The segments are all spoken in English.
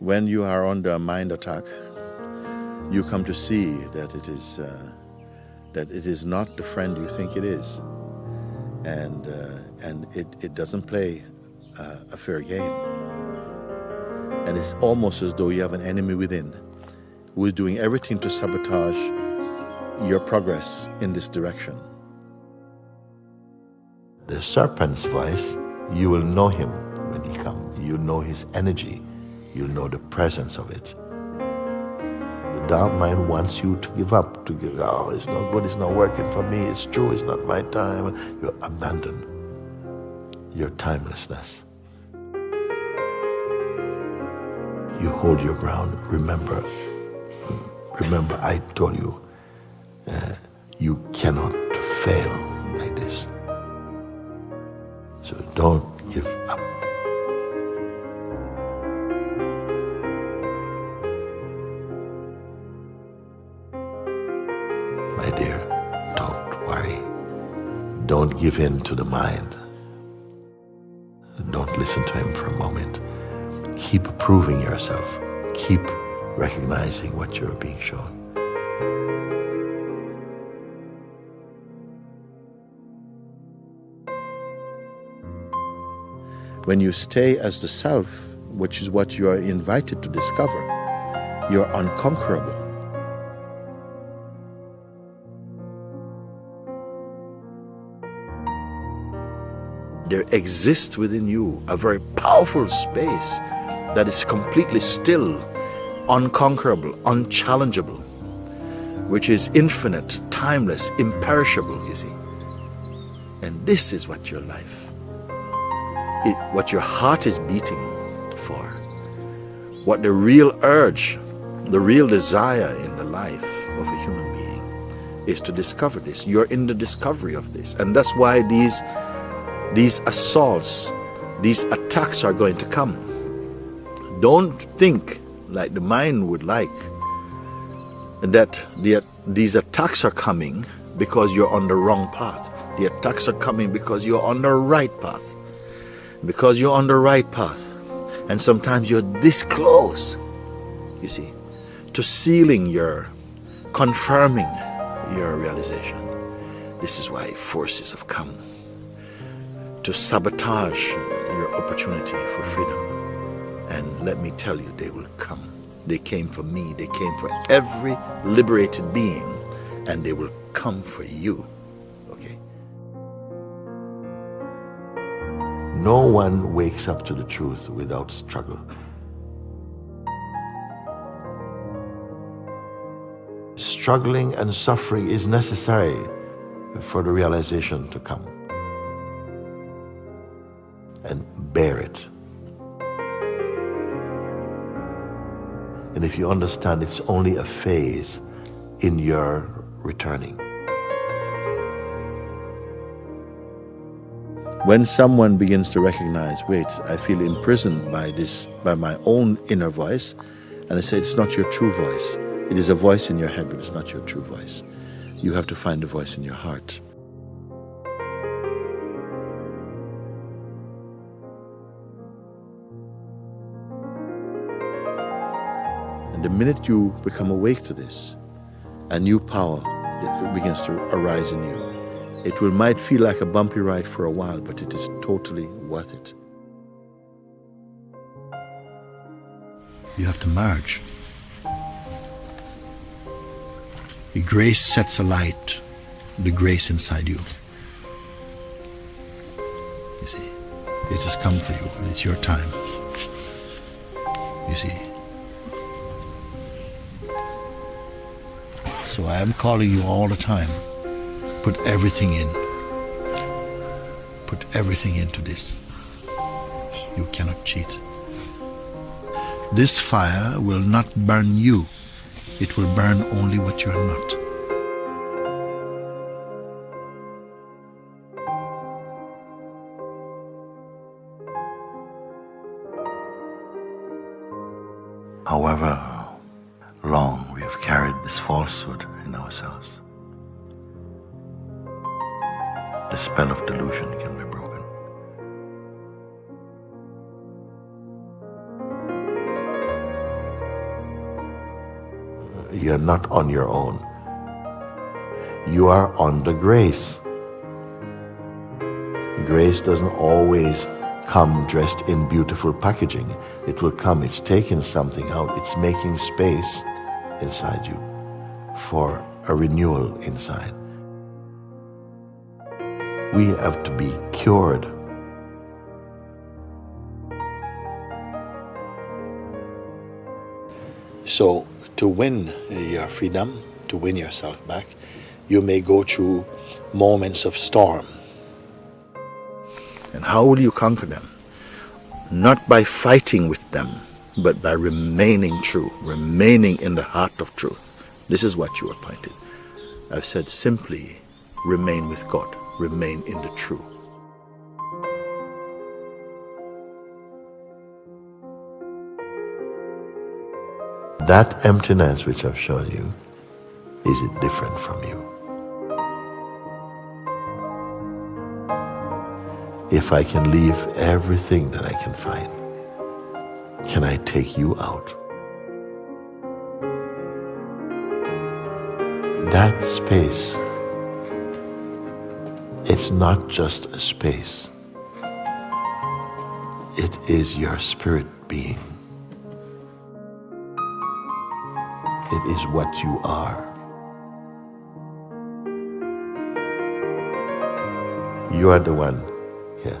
when you are under a mind attack, you come to see that it is uh, that it is not the friend you think it is, and uh, and it, it doesn't play uh, a fair game. And it's almost as though you have an enemy within who is doing everything to sabotage your progress in this direction. The serpent's voice, you will know him when he comes. You know his energy you'll know the presence of it. The dark mind wants you to give up, to give, oh, it's not good, it's not working for me, it's true, it's not my time. You abandon your timelessness. You hold your ground. Remember, remember, I told you, uh, you cannot fail like this. So don't give up. Don't give in to the mind. Don't listen to him for a moment. Keep proving yourself. Keep recognizing what you're being shown. When you stay as the self, which is what you are invited to discover, you're unconquerable. There exists within you a very powerful space that is completely still, unconquerable, unchallengeable, which is infinite, timeless, imperishable, you see. And this is what your life, it, what your heart is beating for, what the real urge, the real desire in the life of a human being is to discover this. You're in the discovery of this. And that's why these these assaults, these attacks are going to come. Don't think like the mind would like that the, these attacks are coming because you're on the wrong path. The attacks are coming because you're on the right path. Because you're on the right path. And sometimes you're this close, you see, to sealing your, confirming your realization. This is why forces have come to sabotage your opportunity for freedom. And let me tell you, they will come. They came for me, they came for every liberated being, and they will come for you. Okay? No one wakes up to the truth without struggle. Struggling and suffering is necessary for the realization to come and bear it. And if you understand it's only a phase in your returning. When someone begins to recognize, wait, I feel imprisoned by this, by my own inner voice, and I say, it's not your true voice. It is a voice in your head, but it's not your true voice. You have to find a voice in your heart. And the minute you become awake to this, a new power begins to arise in you. It will might feel like a bumpy ride for a while, but it is totally worth it. You have to merge. The grace sets alight the grace inside you. You see, it has come for you. It's your time. You see. So I am calling you all the time. Put everything in. Put everything into this. You cannot cheat. This fire will not burn you. It will burn only what you are not. You're not on your own. You are under grace. Grace doesn't always come dressed in beautiful packaging. It will come, it's taking something out, it's making space inside you for a renewal inside. We have to be cured. So, to win uh, your freedom, to win yourself back, you may go through moments of storm. And how will you conquer them? Not by fighting with them, but by remaining true, remaining in the heart of truth. This is what you are pointed. I've said simply, remain with God, remain in the true. That emptiness which I've shown you, is it different from you? If I can leave everything that I can find, can I take you out? That space, it's not just a space. It is your spirit being. It is what you are. You are the one here.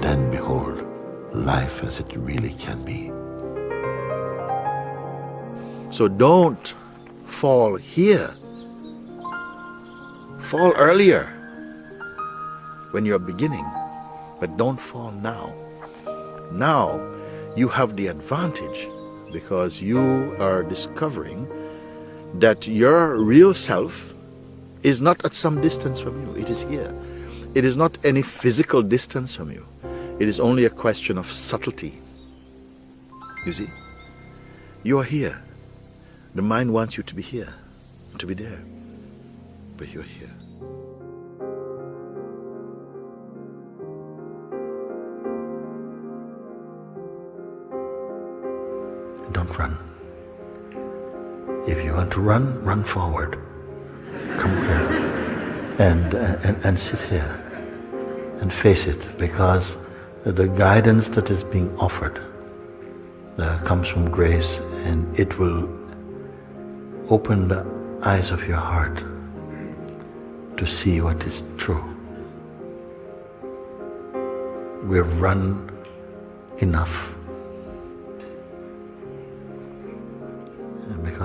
Then behold life as it really can be. So don't fall here. Fall earlier when you're beginning, but don't fall now. Now you have the advantage because you are discovering that your real self is not at some distance from you. It is here. It is not any physical distance from you. It is only a question of subtlety. You see? You are here. The mind wants you to be here, to be there. But you're here. Don't run. If you want to run, run forward. Come here. And, and, and sit here and face it because the guidance that is being offered uh, comes from grace and it will open the eyes of your heart to see what is true. We've run enough.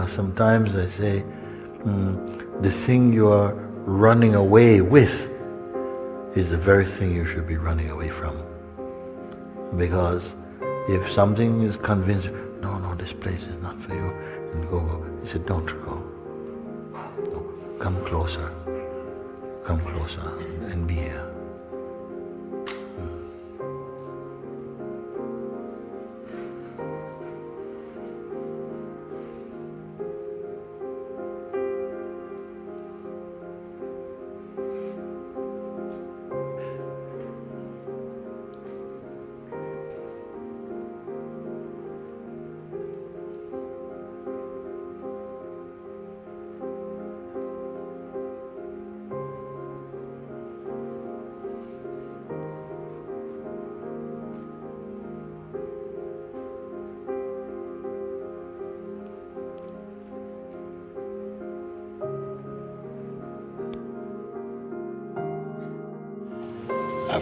Because sometimes I say, mm, the thing you are running away with is the very thing you should be running away from. Because if something is convinced, no, no, this place is not for you, and go, go. He said, don't go. No, come closer. Come closer and be here.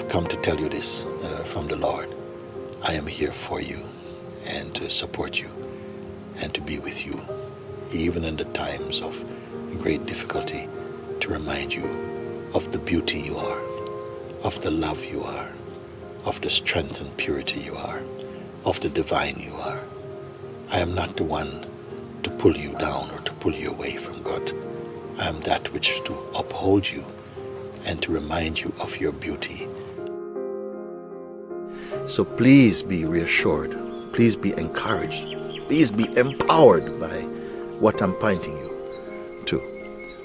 Come to tell you this uh, from the Lord. I am here for you and to support you and to be with you, even in the times of great difficulty, to remind you of the beauty you are, of the love you are, of the strength and purity you are, of the divine you are. I am not the one to pull you down or to pull you away from God. I am that which is to uphold you and to remind you of your beauty so please be reassured. Please be encouraged. Please be empowered by what I'm pointing you to.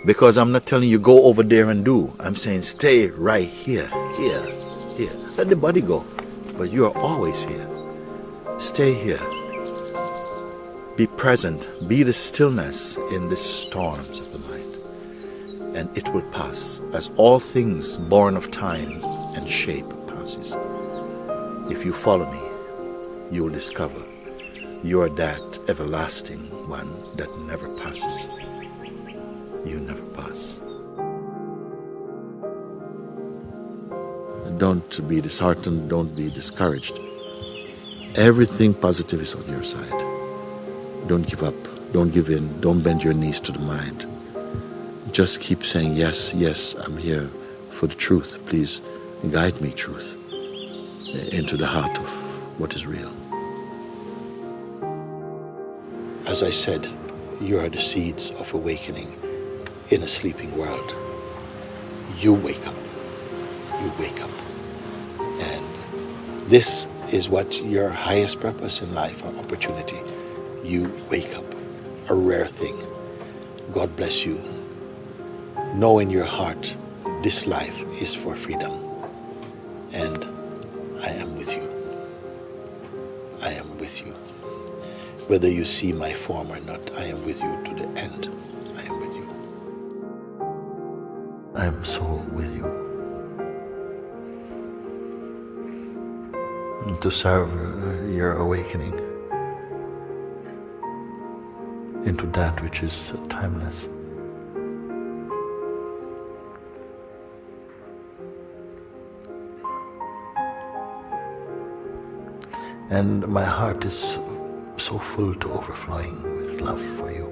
Because I'm not telling you go over there and do. I'm saying stay right here, here, here. Let the body go. But you are always here. Stay here. Be present. Be the stillness in the storms of the mind. And it will pass, as all things born of time and shape passes. If you follow me, you will discover you are that everlasting one that never passes. You never pass. Don't be disheartened, don't be discouraged. Everything positive is on your side. Don't give up, don't give in, don't bend your knees to the mind. Just keep saying, Yes, yes, I'm here for the truth. Please guide me, truth, into the heart of what is real. As I said, you are the seeds of awakening in a sleeping world. You wake up. You wake up. And this is what your highest purpose in life or opportunity. You wake up. A rare thing. God bless you. Know in your heart this life is for freedom. Whether you see my form or not, I am with you to the end. I am with you. I am so with you. To serve uh, your awakening into that which is timeless. And my heart is so full to overflowing with love for you.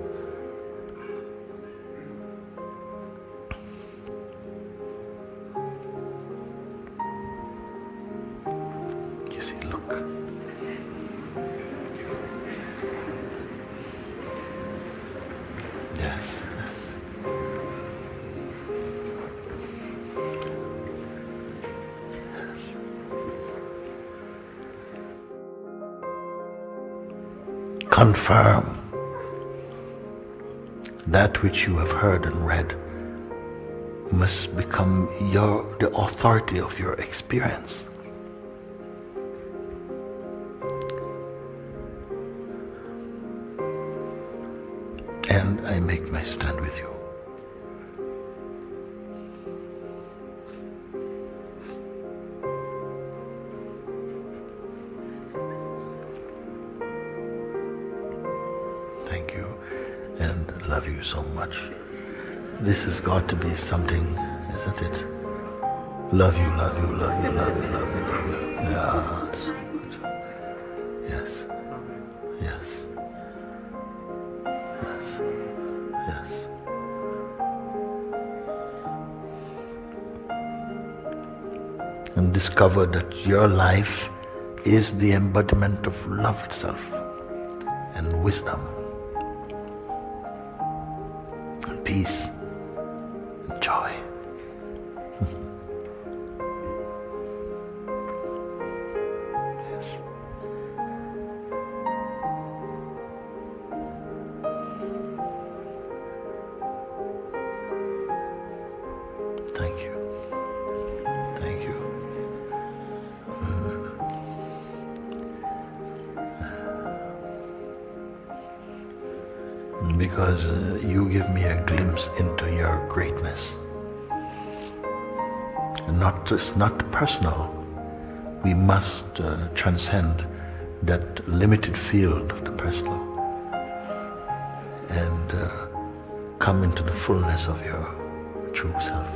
You see, look. Confirm that which you have heard and read must become your the authority of your experience. And I make my stand with you. Much. This has got to be something, isn't it? Love you, love you, love you, love you, love you, love you. Yeah, it's so good. Yes. Yes. Yes. Yes. And discover that your life is the embodiment of love itself and wisdom peace and joy. yes. Thank you. Because uh, you give me a glimpse into your greatness. Not it's not personal. We must uh, transcend that limited field of the personal and uh, come into the fullness of your true self.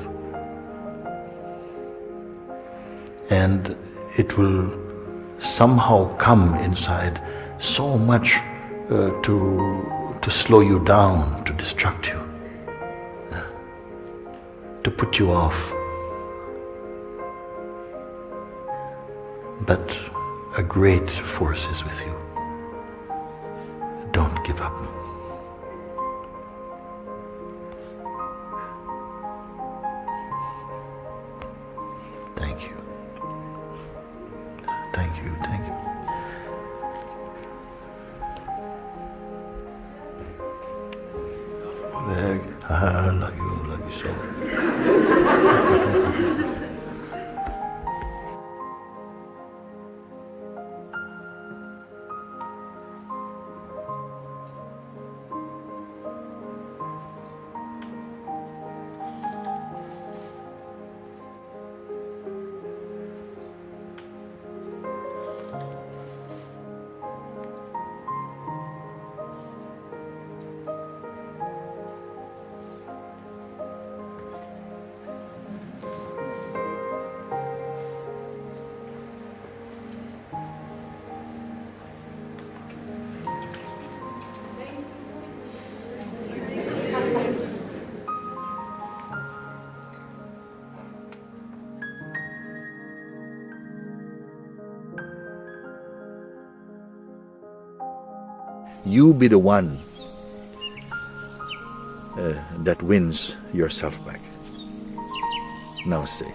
And it will somehow come inside so much uh, to to slow you down, to distract you, to put you off. But a great force is with you. Don't give up. I love you, love you so. You be the one uh, that wins yourself back. Namaste.